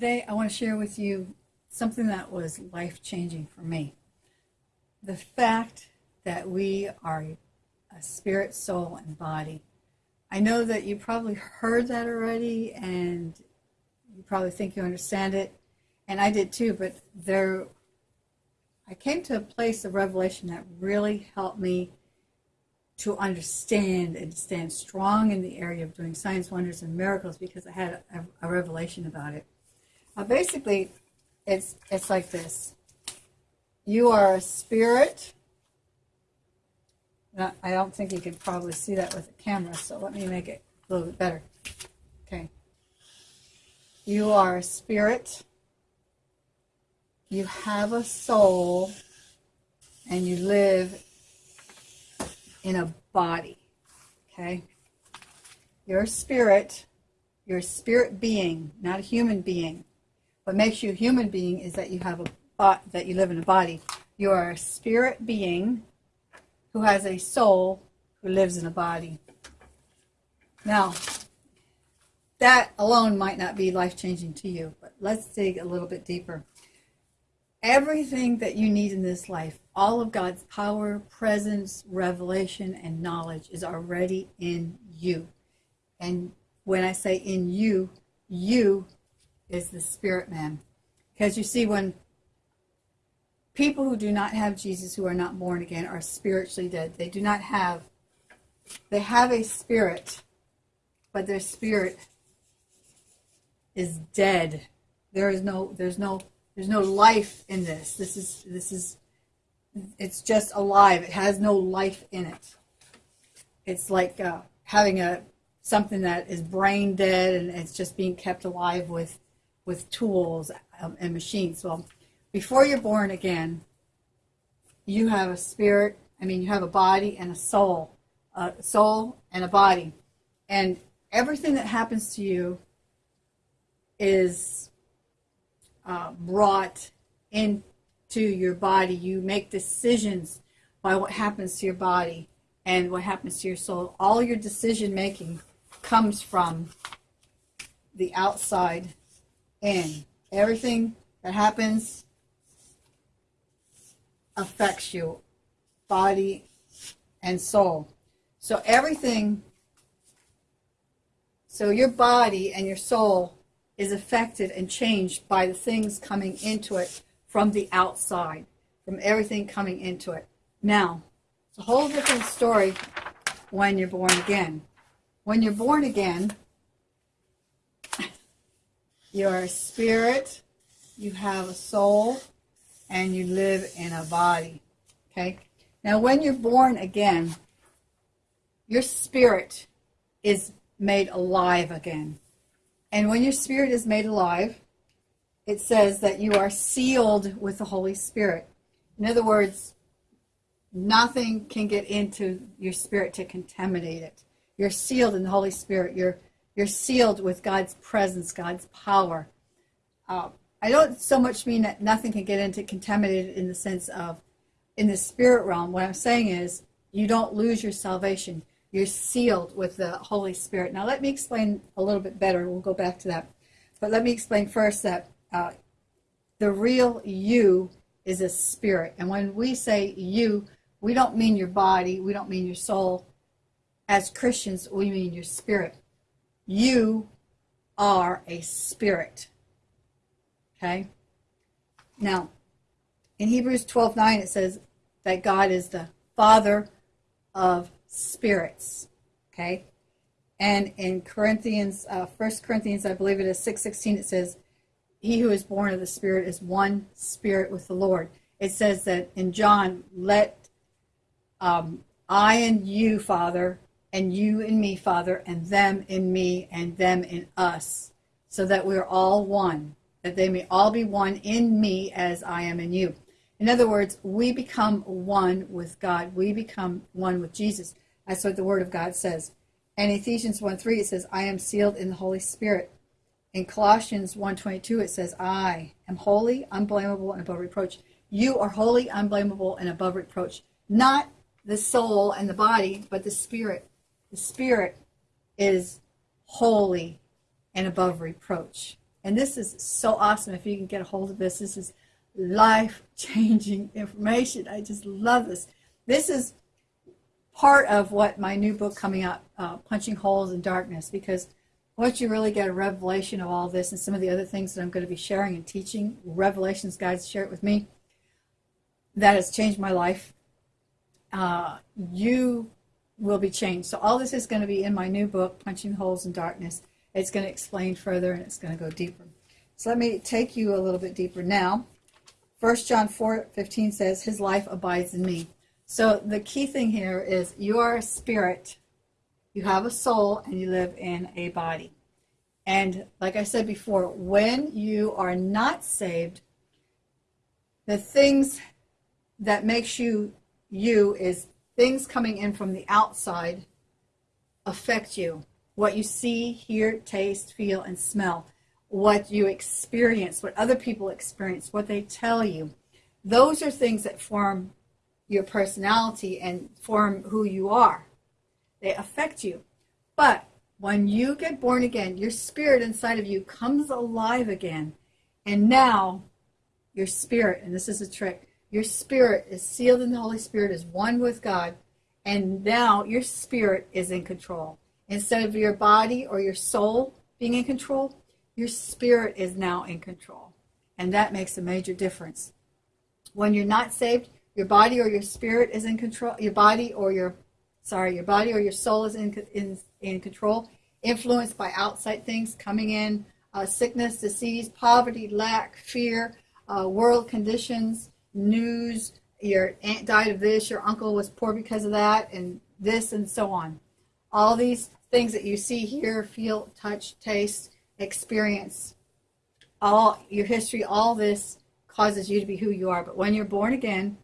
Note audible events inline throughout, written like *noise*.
Today, I want to share with you something that was life changing for me. The fact that we are a spirit, soul, and body. I know that you probably heard that already and you probably think you understand it, and I did too, but there, I came to a place of revelation that really helped me to understand and stand strong in the area of doing signs, wonders, and miracles because I had a, a revelation about it. Uh, basically, it's it's like this: you are a spirit. I don't think you can probably see that with a camera, so let me make it a little bit better. Okay. You are a spirit. You have a soul, and you live in a body. Okay? You're a spirit. You're a spirit being, not a human being. What makes you a human being is that you have a that you live in a body. You are a spirit being who has a soul who lives in a body. Now, that alone might not be life changing to you, but let's dig a little bit deeper. Everything that you need in this life, all of God's power, presence, revelation, and knowledge is already in you. And when I say in you, you is the spirit man. Because you see, when people who do not have Jesus, who are not born again, are spiritually dead, they do not have, they have a spirit, but their spirit is dead. There is no, there's no there's no life in this. This is this is it's just alive. It has no life in it. It's like uh, having a something that is brain dead and it's just being kept alive with with tools um, and machines. Well, before you're born again, you have a spirit. I mean, you have a body and a soul, a soul and a body, and everything that happens to you is uh, brought into your body. You make decisions by what happens to your body and what happens to your soul. All your decision making comes from the outside in. Everything that happens affects you, body and soul. So everything, so your body and your soul is affected and changed by the things coming into it from the outside, from everything coming into it. Now, it's a whole different story when you're born again. When you're born again, you're a spirit, you have a soul, and you live in a body. Okay? Now, when you're born again, your spirit is made alive again. And when your spirit is made alive, it says that you are sealed with the Holy Spirit. In other words, nothing can get into your spirit to contaminate it. You're sealed in the Holy Spirit. You're you're sealed with God's presence, God's power. Uh, I don't so much mean that nothing can get into contaminated in the sense of in the spirit realm. What I'm saying is you don't lose your salvation. You're sealed with the Holy Spirit. Now, let me explain a little bit better. We'll go back to that. But let me explain first that uh, the real you is a spirit. And when we say you, we don't mean your body, we don't mean your soul. As Christians, we mean your spirit. You are a spirit. Okay? Now, in Hebrews 12 9, it says that God is the Father of spirits. Okay? And in Corinthians, uh, 1 Corinthians, I believe it is 6.16, it says, he who is born of the Spirit is one spirit with the Lord. It says that in John, let um, I and you, Father, and you in me, Father, and them in me, and them in us, so that we're all one, that they may all be one in me as I am in you. In other words, we become one with God. We become one with Jesus. That's what the Word of God says. And Ephesians 1 3, it says, I am sealed in the Holy Spirit. In Colossians 1.22, it says, I am holy, unblameable, and above reproach. You are holy, unblameable, and above reproach. Not the soul and the body, but the spirit. The spirit is holy and above reproach. And this is so awesome if you can get a hold of this. This is life changing *laughs* information. I just love this. This is part of what my new book coming out, uh, Punching Holes in Darkness, because once you really get a revelation of all this and some of the other things that I'm going to be sharing and teaching, revelations, guys, share it with me, that has changed my life. Uh, you will be changed. So all this is going to be in my new book, Punching Holes in Darkness. It's going to explain further and it's going to go deeper. So let me take you a little bit deeper now. 1 John 4 15 says, His life abides in me. So the key thing here is you are a spirit, you have a soul, and you live in a body. And like I said before, when you are not saved, the things that makes you you is things coming in from the outside affect you. What you see, hear, taste, feel, and smell what you experience, what other people experience, what they tell you. Those are things that form your personality and form who you are. They affect you. But when you get born again, your spirit inside of you comes alive again. And now your spirit, and this is a trick, your spirit is sealed in the Holy Spirit, is one with God. And now your spirit is in control. Instead of your body or your soul being in control, your spirit is now in control. And that makes a major difference. When you're not saved, your body or your spirit is in control. Your body or your, sorry, your body or your soul is in, in, in control, influenced by outside things coming in, uh, sickness, disease, poverty, lack, fear, uh, world conditions, news, your aunt died of this, your uncle was poor because of that, and this and so on. All these things that you see, hear, feel, touch, taste, experience, all your history, all this causes you to be who you are. But when you're born again,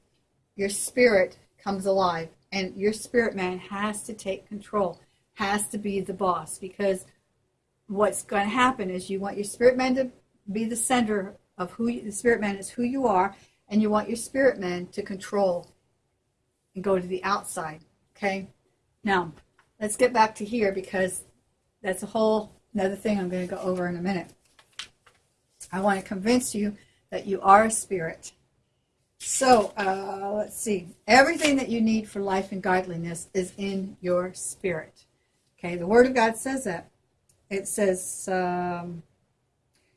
your spirit comes alive, and your spirit man has to take control, has to be the boss, because what's going to happen is you want your spirit man to be the center of who you, the spirit man is who you are, and you want your spirit man to control and go to the outside. Okay, now let's get back to here because that's a whole Another thing I'm going to go over in a minute. I want to convince you that you are a spirit. So, uh, let's see. Everything that you need for life and godliness is in your spirit. Okay, the Word of God says that. It says, um,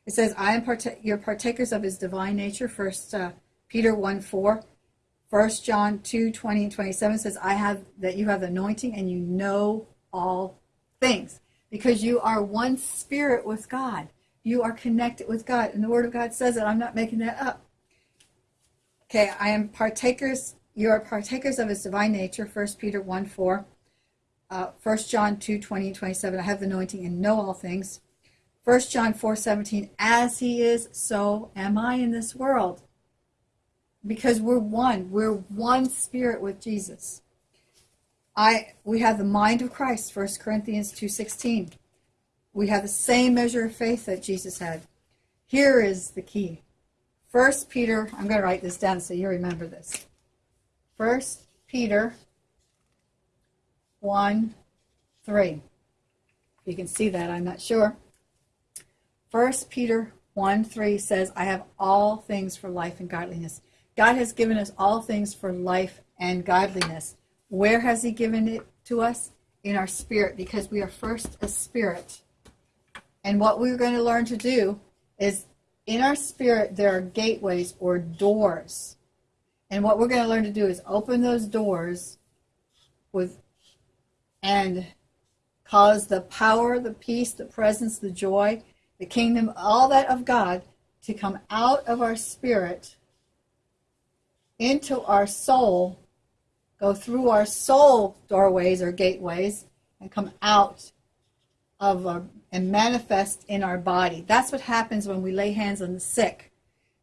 it says, I am part- you're partakers of his divine nature. First uh, Peter 1 4. 1 John 2 20 and 27 says, I have that you have the anointing and you know all things because you are one spirit with God. You are connected with God. And the Word of God says it. I'm not making that up. Okay, I am partakers, you are partakers of his divine nature, 1 Peter 1 4. Uh, 1 John 2 20 and 27. I have the anointing and know all things. 1 John 4 17. As he is, so am I in this world. Because we're one. We're one spirit with Jesus. I we have the mind of Christ, 1 Corinthians 2:16. We have the same measure of faith that Jesus had. Here is the key. First Peter, I'm going to write this down so you remember this. First Peter 1 3. If you can see that, I'm not sure. First Peter 1 3 says, I have all things for life and godliness. God has given us all things for life and godliness. Where has He given it to us? In our spirit, because we are first a spirit. And what we're going to learn to do is in our spirit, there are gateways or doors. And what we're going to learn to do is open those doors with and cause the power, the peace, the presence, the joy, the kingdom, all that of God to come out of our spirit into our soul go through our soul doorways or gateways and come out of our, and manifest in our body. That's what happens when we lay hands on the sick.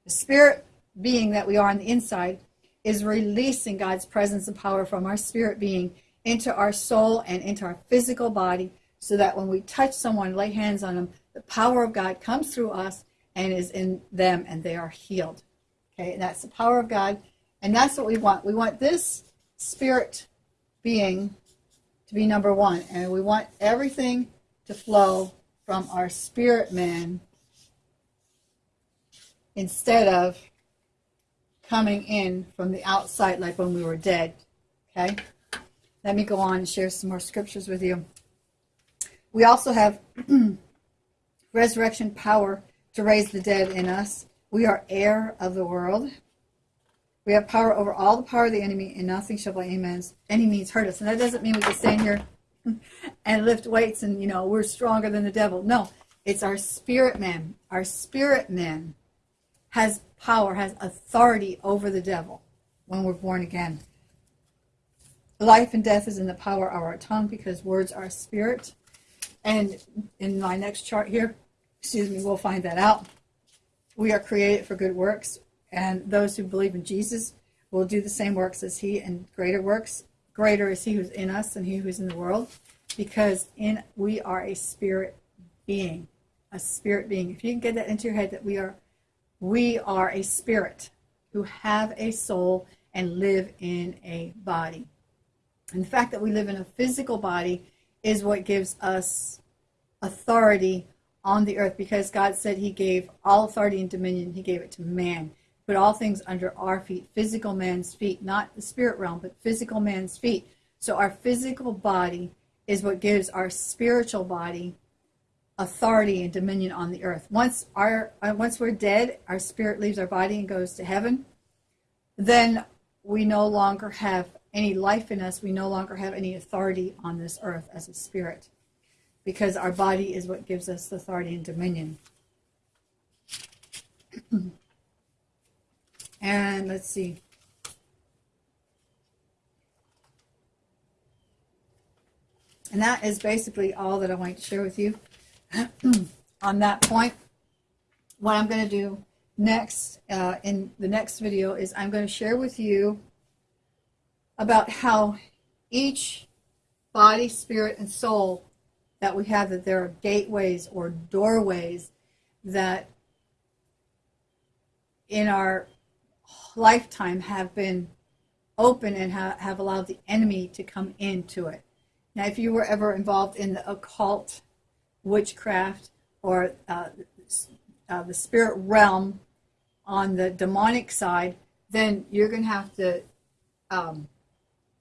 The spirit being that we are on the inside is releasing God's presence and power from our spirit being into our soul and into our physical body so that when we touch someone, lay hands on them, the power of God comes through us and is in them and they are healed. Okay, and that's the power of God. And that's what we want. We want this spirit being to be number one. And we want everything to flow from our spirit man instead of coming in from the outside like when we were dead. Okay? Let me go on and share some more scriptures with you. We also have *clears throat* resurrection power to raise the dead in us. We are heir of the world. We have power over all the power of the enemy, and nothing shall by any means, any means hurt us. And that doesn't mean we can stand here *laughs* and lift weights and, you know, we're stronger than the devil. No, it's our spirit man. Our spirit man has power, has authority over the devil when we're born again. Life and death is in the power of our tongue because words are spirit. And in my next chart here, excuse me, we'll find that out. We are created for good works. And those who believe in Jesus will do the same works as he and greater works. Greater is he who's in us than he who's in the world. Because in we are a spirit being. A spirit being. If you can get that into your head that we are we are a spirit who have a soul and live in a body. And the fact that we live in a physical body is what gives us authority on the earth because God said he gave all authority and dominion, he gave it to man put all things under our feet, physical man's feet, not the spirit realm, but physical man's feet. So our physical body is what gives our spiritual body authority and dominion on the earth. Once our uh, once we're dead, our spirit leaves our body and goes to heaven. Then we no longer have any life in us. We no longer have any authority on this earth as a spirit, because our body is what gives us the authority and dominion. *clears throat* And let's see. And that is basically all that I want to share with you *clears throat* on that point. What I'm going to do next uh, in the next video is I'm going to share with you about how each body, spirit, and soul that we have, that there are gateways or doorways that in our lifetime have been open and ha- have allowed the enemy to come into it. Now, if you were ever involved in the occult, witchcraft, or uh, uh, the spirit realm on the demonic side, then you're going to have to um,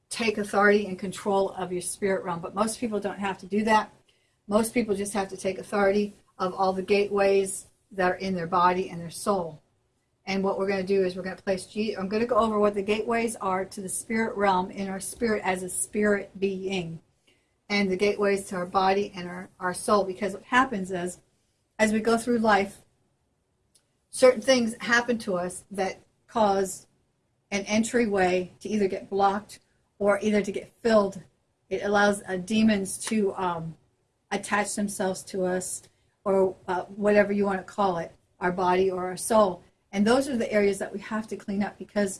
take authority and control of your spirit realm. But most people don't have to do that. Most people just have to take authority of all the gateways that are in their body and their soul. And what we're going to do is we're going to place. I'm going to go over what the gateways are to the spirit realm in our spirit as a spirit being, and the gateways to our body and our, our soul. Because what happens is, as we go through life, certain things happen to us that cause an entryway to either get blocked or either to get filled. It allows uh, demons to um, attach themselves to us, or uh, whatever you want to call it, our body or our soul. And those are the areas that we have to clean up because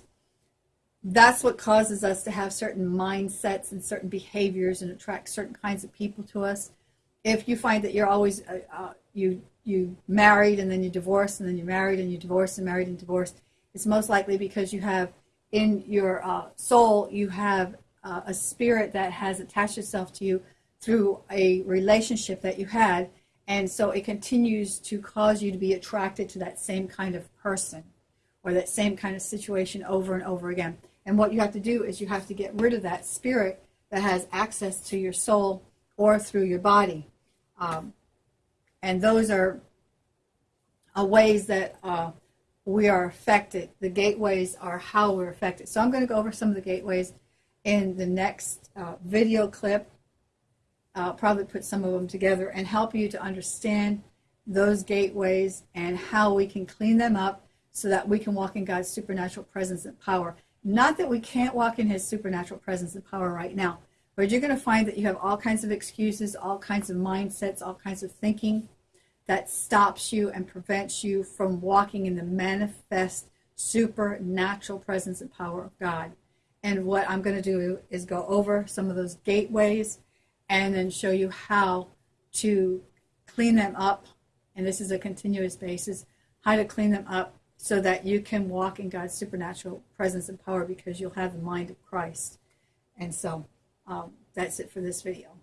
that's what causes us to have certain mindsets and certain behaviors and attract certain kinds of people to us. If you find that you're always uh, uh, you you married and then you divorce and then you married and you divorce and married and divorced, it's most likely because you have in your uh, soul you have uh, a spirit that has attached itself to you through a relationship that you had and so it continues to cause you to be attracted to that same kind of person or that same kind of situation over and over again. And what you have to do is you have to get rid of that spirit that has access to your soul or through your body. Um, and those are uh, ways that uh, we are affected. The gateways are how we're affected. So I'm going to go over some of the gateways in the next uh, video clip uh, probably put some of them together and help you to understand those gateways and how we can clean them up so that we can walk in God's supernatural presence and power. Not that we can't walk in His supernatural presence and power right now, but you're going to find that you have all kinds of excuses, all kinds of mindsets, all kinds of thinking that stops you and prevents you from walking in the manifest supernatural presence and power of God. And what I'm going to do is go over some of those gateways and then show you how to clean them up. And this is a continuous basis, how to clean them up so that you can walk in God's supernatural presence and power because you'll have the mind of Christ. And so um, that's it for this video.